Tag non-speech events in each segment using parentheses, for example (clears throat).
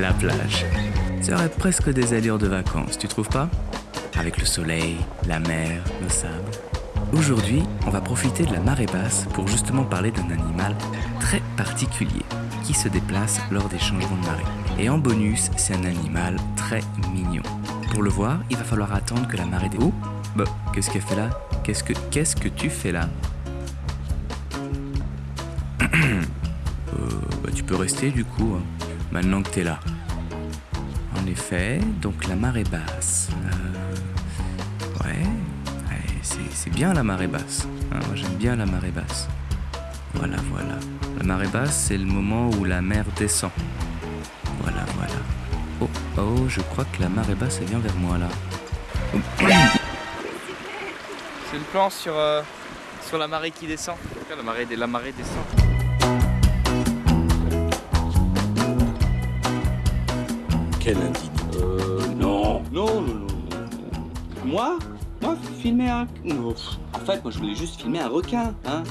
la plage. Ça aurait presque des allures de vacances, tu trouves pas? Avec le soleil, la mer, le sable. Aujourd'hui, on va profiter de la marée basse pour justement parler d'un animal très particulier qui se déplace lors des changements de marée. Et en bonus, c'est un animal très mignon. Pour le voir, il va falloir attendre que la marée des... Oh Bah, qu'est-ce qu'elle fait là? Qu'est-ce que qu'est-ce que tu fais là? (clears throat) Euh, bah, Tu peux rester du coup, hein, maintenant que t'es là. En effet, donc la marée basse. Euh, ouais, c'est bien la marée basse. Hein, moi j'aime bien la marée basse. Voilà, voilà. La marée basse, c'est le moment où la mer descend. Voilà, voilà. Oh, oh, je crois que la marée basse, elle vient vers moi là. C'est le plan sur, euh, sur la marée qui descend. La marée descend. Quel indigne. Euh, non, non, non, non, Moi? Moi, filmer un... Non. En fait, moi, je voulais juste filmer un requin, hein.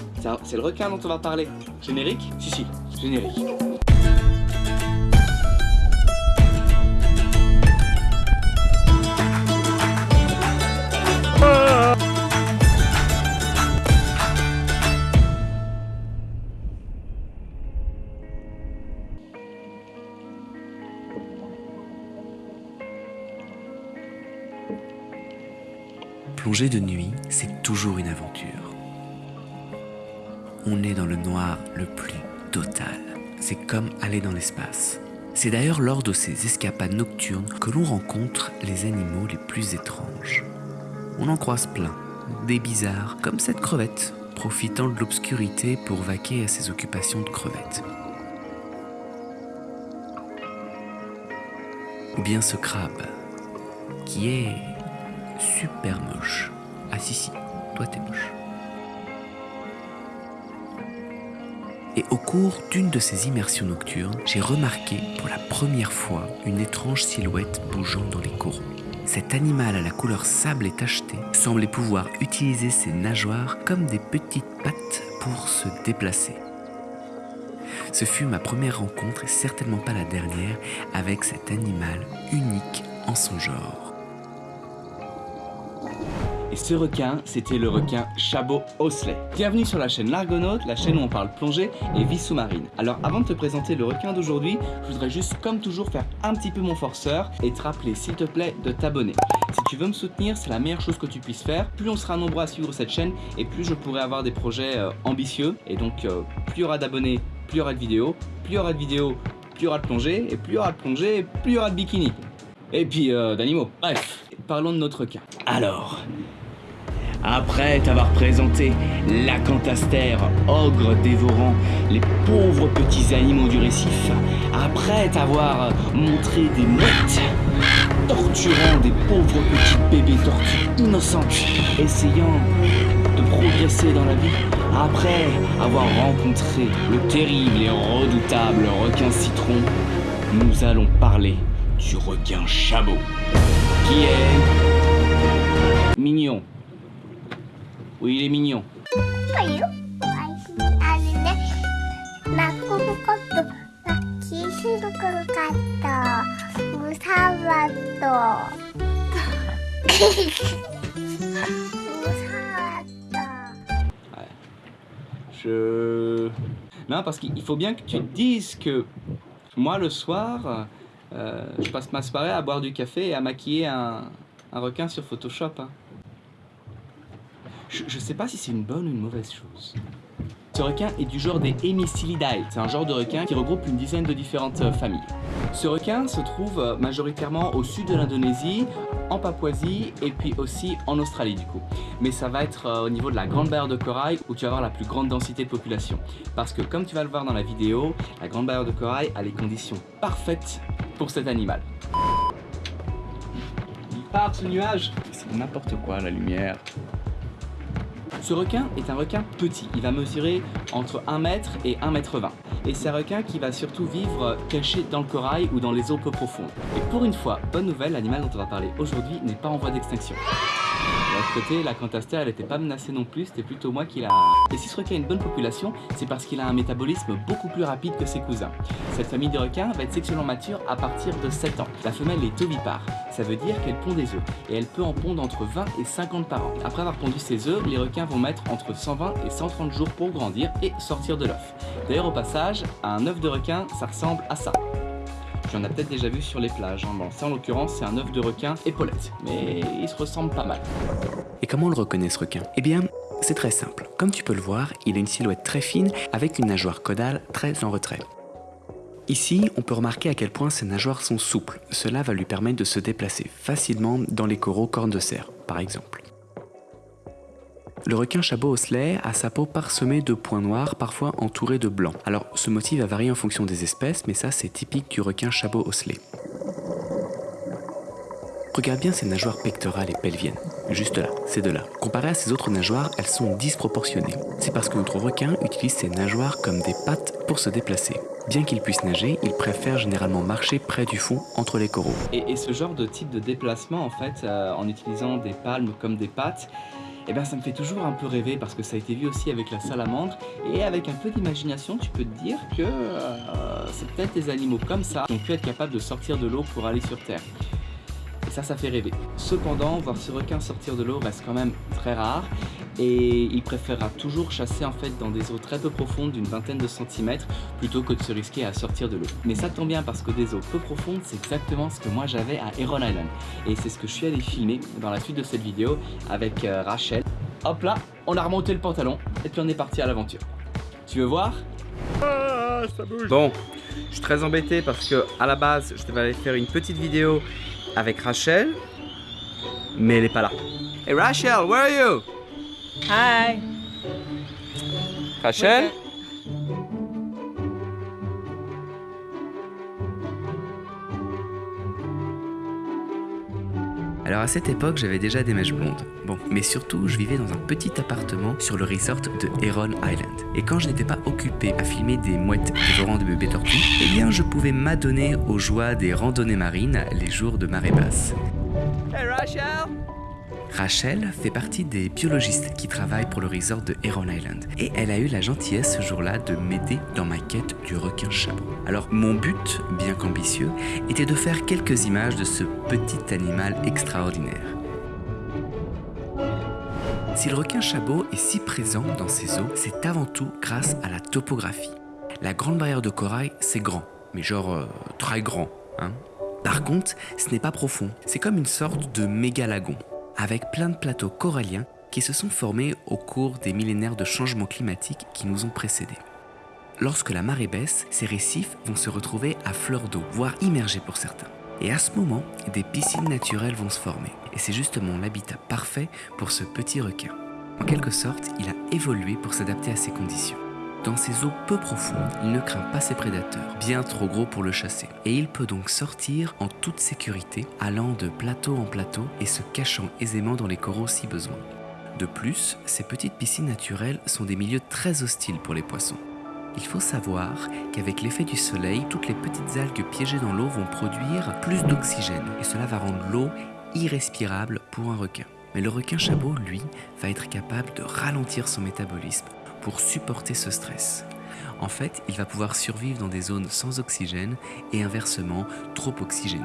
C'est le requin dont on va parler. Générique? Si, si, générique. De nuit, c'est toujours une aventure. On est dans le noir le plus total. C'est comme aller dans l'espace. C'est d'ailleurs lors de ces escapades nocturnes que l'on rencontre les animaux les plus étranges. On en croise plein, des bizarres, comme cette crevette, profitant de l'obscurité pour vaquer à ses occupations de crevette. Ou bien ce crabe, qui est super moche. Ah si si, toi t'es moche. Et au cours d'une de ces immersions nocturnes, j'ai remarqué pour la première fois une étrange silhouette bougeant dans les coraux. Cet animal à la couleur sable et tacheté semblait pouvoir utiliser ses nageoires comme des petites pattes pour se déplacer. Ce fut ma première rencontre et certainement pas la dernière avec cet animal unique en son genre. Et ce requin, c'était le requin Chabot Osley. Bienvenue sur la chaîne L'Argonaute, la chaîne où on parle plongée et vie sous-marine. Alors avant de te présenter le requin d'aujourd'hui, je voudrais juste comme toujours faire un petit peu mon forceur et te rappeler s'il te plaît de t'abonner. Si tu veux me soutenir, c'est la meilleure chose que tu puisses faire. Plus on sera nombreux à suivre cette chaîne et plus je pourrai avoir des projets euh, ambitieux. Et donc euh, plus il y aura d'abonnés, plus il y aura de vidéos. Plus il y aura de vidéos, plus il y aura de plongée. Et plus il y aura de plongée, plus il y aura de bikini. Et puis euh, d'animaux. Bref, parlons de notre requin. Alors, après t'avoir présenté l'acantastère, ogre dévorant les pauvres petits animaux du récif, après t'avoir montré des mouettes torturant des pauvres petits bébés tortues innocentes, essayant de progresser dans la vie, après avoir rencontré le terrible et redoutable requin citron, nous allons parler du requin chabot, qui est mignon, oui, il est mignon. (laughs) Je... Non, parce qu'il faut bien que tu te dises que moi, le soir, euh, je passe ma soirée à boire du café et à maquiller un, un requin sur Photoshop. Hein. Je, sais pas si c'est une bonne ou une mauvaise chose. Ce requin est du genre des Hemicilidae. C'est un genre de requin qui regroupe une dizaine de différentes euh, familles. Ce requin se trouve euh, majoritairement au sud de l'Indonésie, en Papouasie et puis aussi en Australie du coup. Mais ça va être euh, au niveau de la grande barrière de corail où tu vas avoir la plus grande densité de population. Parce que comme tu vas le voir dans la vidéo, la grande barrière de corail a les conditions parfaites pour cet animal. Il part ce nuage C'est n'importe quoi la lumière. Ce requin est un requin petit, il va mesurer entre 1 mètre et 1 mètre 20. Et c'est un requin qui va surtout vivre caché dans le corail ou dans les eaux peu profondes. Et pour une fois, bonne nouvelle, l'animal dont on va parler aujourd'hui n'est pas en voie d'extinction. Côté, la cantaster, elle n'était pas menacée non plus, c'était plutôt moi qui l'a... Et si ce requin a une bonne population, c'est parce qu'il a un métabolisme beaucoup plus rapide que ses cousins. Cette famille de requins va être sexuellement mature à partir de 7 ans. La femelle est ovipare, ça veut dire qu'elle pond des œufs, et elle peut en pondre entre 20 et 50 par an. Après avoir pondu ses œufs, les requins vont mettre entre 120 et 130 jours pour grandir et sortir de l'œuf. D'ailleurs au passage, un œuf de requin, ça ressemble à ça. Tu en peut-être déjà vu sur les plages. Hein. Bon, ça en l'occurrence, c'est un œuf de requin épaulette, mais il se ressemble pas mal. Et comment on le reconnaît ce requin? Eh bien, c'est très simple. Comme tu peux le voir, il a une silhouette très fine avec une nageoire caudale très en retrait. Ici, on peut remarquer à quel point ses nageoires sont souples. Cela va lui permettre de se déplacer facilement dans les coraux cornes de cerf, par exemple. Le requin chabot osselet a sa peau parsemée de points noirs, parfois entourés de blanc. Alors, ce motif va varier en fonction des espèces, mais ça, c'est typique du requin chabot osselet. Regarde bien ses nageoires pectorales et pelviennes. Juste là, ces deux-là. Comparé à ses autres nageoires, elles sont disproportionnées. C'est parce que notre requin utilise ses nageoires comme des pattes pour se déplacer. Bien qu'il puisse nager, il préfère généralement marcher près du fond, entre les coraux. Et, ce genre de type de déplacement, en fait, euh, en utilisant des palmes comme des pattes, eh bien ça me fait toujours un peu rêver parce que ça a été vu aussi avec la salamandre et avec un peu d'imagination tu peux te dire que euh, c'est peut-être des animaux comme ça qui ont pu être capables de sortir de l'eau pour aller sur terre. Et ça, ça fait rêver. Cependant, voir ce requin sortir de l'eau reste quand même très rare et il préférera toujours chasser en fait dans des eaux très peu profondes d'une vingtaine de centimètres plutôt que de se risquer à sortir de l'eau. Mais ça tombe bien parce que des eaux peu profondes c'est exactement ce que moi j'avais à Heron Island et c'est ce que je suis allé filmer dans la suite de cette vidéo avec euh, Rachel. Hop là, on a remonté le pantalon et puis on est parti à l'aventure. Tu veux voir? Ah, Bon, je suis très embêté parce que à la base je devais aller faire une petite vidéo avec Rachel, mais elle est pas là. Hey Rachel, where are you? Hi. Rachel? Alors à cette époque, j'avais déjà des mèches blondes. Bon, mais surtout, je vivais dans un petit appartement sur le resort de Heron Island. Et quand je n'étais pas occupé à filmer des mouettes dévorant de bébés tortues, eh bien je pouvais m'adonner aux joies des randonnées marines les jours de marée basse. Hey Rachel? Rachel fait partie des biologistes qui travaillent pour le resort de Heron Island et elle a eu la gentillesse ce jour-là de m'aider dans ma quête du requin chabot. Alors mon but, bien qu'ambitieux, était de faire quelques images de ce petit animal extraordinaire. Si le requin chabot est si présent dans ces eaux, c'est avant tout grâce à la topographie. La grande barrière de corail, c'est grand, mais genre euh, très grand. Hein Par contre, ce n'est pas profond, c'est comme une sorte de méga lagon avec plein de plateaux coralliens qui se sont formés au cours des millénaires de changements climatiques qui nous ont précédés. Lorsque la marée baisse, ces récifs vont se retrouver à fleur d'eau, voire immergés pour certains. Et à ce moment, des piscines naturelles vont se former. Et c'est justement l'habitat parfait pour ce petit requin. En quelque sorte, il a évolué pour s'adapter à ces conditions. Dans ces eaux peu profondes, il ne craint pas ses prédateurs, bien trop gros pour le chasser. Et il peut donc sortir en toute sécurité, allant de plateau en plateau et se cachant aisément dans les coraux si besoin. De plus, ces petites piscines naturelles sont des milieux très hostiles pour les poissons. Il faut savoir qu'avec l'effet du soleil, toutes les petites algues piégées dans l'eau vont produire plus d'oxygène et cela va rendre l'eau irrespirable pour un requin. Mais le requin chabot, lui, va être capable de ralentir son métabolisme supporter ce stress. En fait, il va pouvoir survivre dans des zones sans oxygène et inversement trop oxygénées.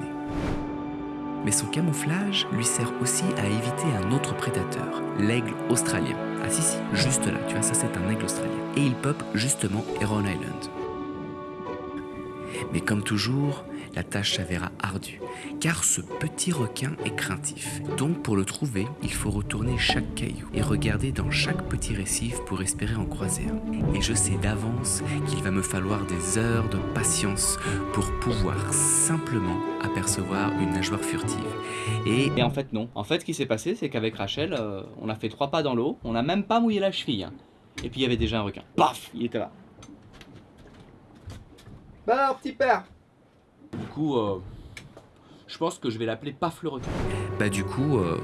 Mais son camouflage lui sert aussi à éviter un autre prédateur, l'aigle australien. Ah si si, juste là, tu vois, ça c'est un aigle australien. Et il peuple justement Heron Island. Mais comme toujours, la tâche s'avéra ardue, car ce petit requin est craintif. Donc pour le trouver, il faut retourner chaque caillou et regarder dans chaque petit récif pour espérer en croiser un. Et je sais d'avance qu'il va me falloir des heures de patience pour pouvoir simplement apercevoir une nageoire furtive. Et, en fait non. En fait ce qui s'est passé c'est qu'avec Rachel, euh, on a fait trois pas dans l'eau, on n'a même pas mouillé la cheville. Hein. Et puis il y avait déjà un requin. Paf Il était là. Bah alors petit père du coup, euh, je pense que je vais l'appeler Paf le requin. Bah du coup, euh,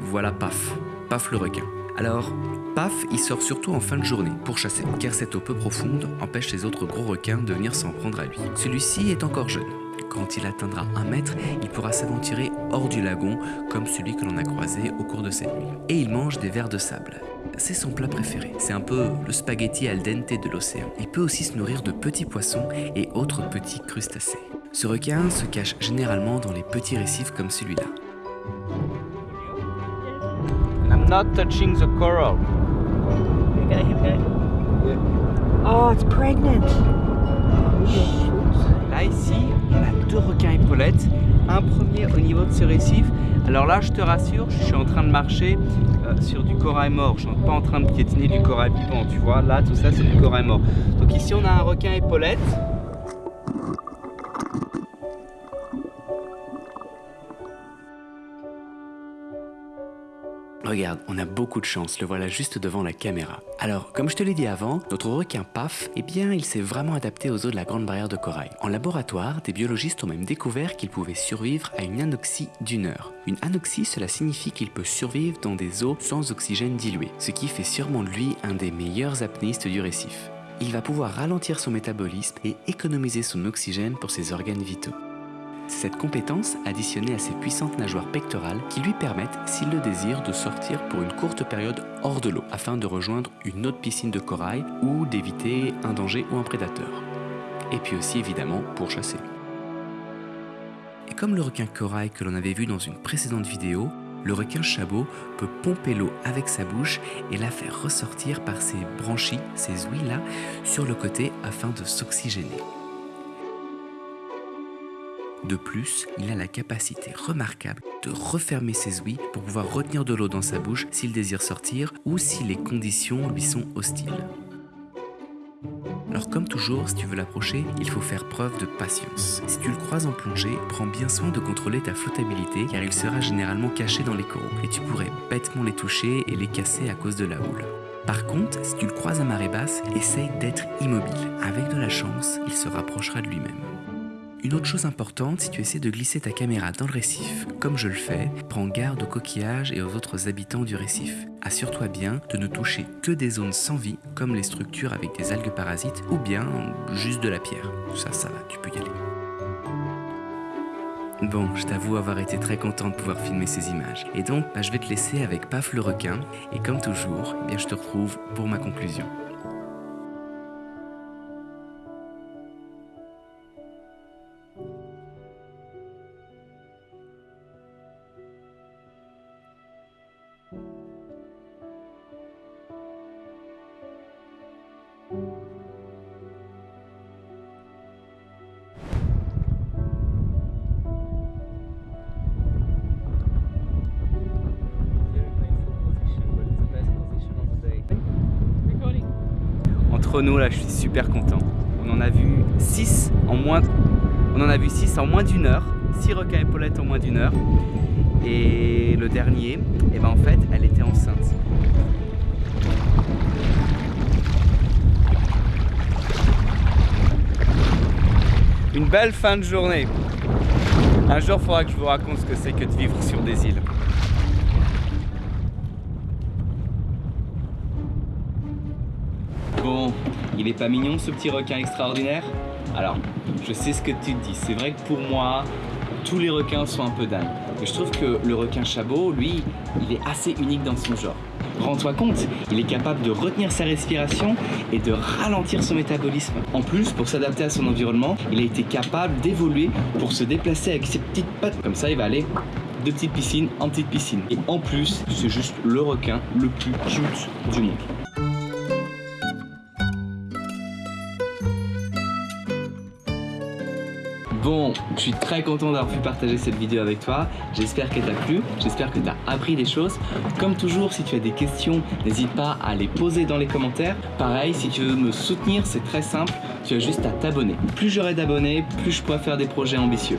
voilà Paf, Paf le requin. Alors, Paf, il sort surtout en fin de journée pour chasser, car cette eau peu profonde empêche les autres gros requins de venir s'en prendre à lui. Celui-ci est encore jeune. Quand il atteindra un mètre, il pourra s'aventurer hors du lagon, comme celui que l'on a croisé au cours de cette nuit. Et il mange des vers de sable. C'est son plat préféré. C'est un peu le spaghetti al dente de l'océan. Il peut aussi se nourrir de petits poissons et autres petits crustacés. Ce requin se cache généralement dans les petits récifs comme celui-là. I'm not touching the coral. Oh, it's pregnant. Là ici, on a deux requins épaulettes. Un premier au niveau de ce récif. Alors là, je te rassure, je suis en train de marcher euh, sur du corail mort. Je suis pas en train de piétiner du corail vivant, tu vois. Là, tout ça, c'est du corail mort. Donc ici, on a un requin épaulette. Regarde, on a beaucoup de chance, le voilà juste devant la caméra. Alors, comme je te l'ai dit avant, notre requin PAF, eh bien, il s'est vraiment adapté aux eaux de la Grande Barrière de Corail. En laboratoire, des biologistes ont même découvert qu'il pouvait survivre à une anoxie d'une heure. Une anoxie, cela signifie qu'il peut survivre dans des eaux sans oxygène dilué, ce qui fait sûrement de lui un des meilleurs apnéistes du récif. Il va pouvoir ralentir son métabolisme et économiser son oxygène pour ses organes vitaux. Cette compétence additionnée à ses puissantes nageoires pectorales qui lui permettent, s'il le désire, de sortir pour une courte période hors de l'eau afin de rejoindre une autre piscine de corail ou d'éviter un danger ou un prédateur. Et puis aussi évidemment pour chasser. Et comme le requin corail que l'on avait vu dans une précédente vidéo, le requin chabot peut pomper l'eau avec sa bouche et la faire ressortir par ses branchies, ses ouïes là, sur le côté afin de s'oxygéner. De plus, il a la capacité remarquable de refermer ses ouïes pour pouvoir retenir de l'eau dans sa bouche s'il désire sortir ou si les conditions lui sont hostiles. Alors comme toujours, si tu veux l'approcher, il faut faire preuve de patience. Si tu le croises en plongée, prends bien soin de contrôler ta flottabilité car il sera généralement caché dans les coraux et tu pourrais bêtement les toucher et les casser à cause de la houle. Par contre, si tu le croises à marée basse, essaye d'être immobile. Avec de la chance, il se rapprochera de lui-même. Une autre chose importante, si tu essaies de glisser ta caméra dans le récif, comme je le fais, prends garde aux coquillages et aux autres habitants du récif. Assure-toi bien de ne toucher que des zones sans vie, comme les structures avec des algues parasites, ou bien juste de la pierre. Ça, ça va, tu peux y aller. Bon, je t'avoue avoir été très content de pouvoir filmer ces images. Et donc, bah, je vais te laisser avec Paf le requin, et comme toujours, eh bien, je te retrouve pour ma conclusion. Entre nous là, je suis super content. On en a vu 6 en moins. On en a vu 6 en moins d'une heure. 6 requins épaulettes en moins d'une heure. Et le dernier, et ben en fait, elle était enceinte. Belle fin de journée. Un jour, il faudra que je vous raconte ce que c'est que de vivre sur des îles. Bon, il est pas mignon ce petit requin extraordinaire? Alors, je sais ce que tu te dis. C'est vrai que pour moi, tous les requins sont un peu dingues. Je trouve que le requin chabot, lui, il est assez unique dans son genre. Rends-toi compte, il est capable de retenir sa respiration et de ralentir son métabolisme. En plus, pour s'adapter à son environnement, il a été capable d'évoluer pour se déplacer avec ses petites pattes. Comme ça, il va aller de petite piscine en petite piscine. Et en plus, c'est juste le requin le plus cute du monde. Bon, je suis très content d'avoir pu partager cette vidéo avec toi. J'espère qu'elle t'a plu, j'espère que tu as appris des choses. Comme toujours, si tu as des questions, n'hésite pas à les poser dans les commentaires. Pareil, si tu veux me soutenir, c'est très simple, tu as juste à t'abonner. Plus j'aurai d'abonnés, plus je pourrai faire des projets ambitieux.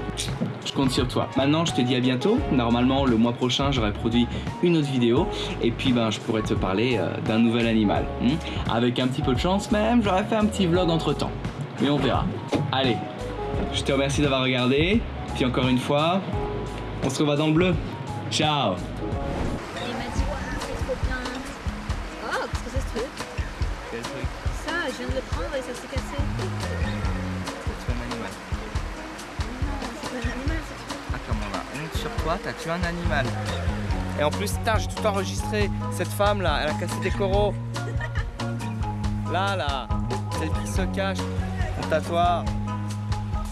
Je compte sur toi. Maintenant, je te dis à bientôt. Normalement, le mois prochain, j'aurai produit une autre vidéo. Et puis, ben, je pourrais te parler euh, d'un nouvel animal. hmm. Avec un petit peu de chance même, j'aurais fait un petit vlog entre temps. Mais on verra. Allez, je te remercie d'avoir regardé. Puis encore une fois, on se revoit dans le bleu. Ciao Il m'a dit, waouh, c'est trop bien. Oh, qu'est-ce que c'est ce truc? Ça, je viens de le prendre et ça s'est cassé. Non. toi, t'as tué un animal. Et en plus, putain, j'ai tout enregistré. Cette femme là, elle a cassé des coraux. Là, là, celle qui se cache. Honte à toi.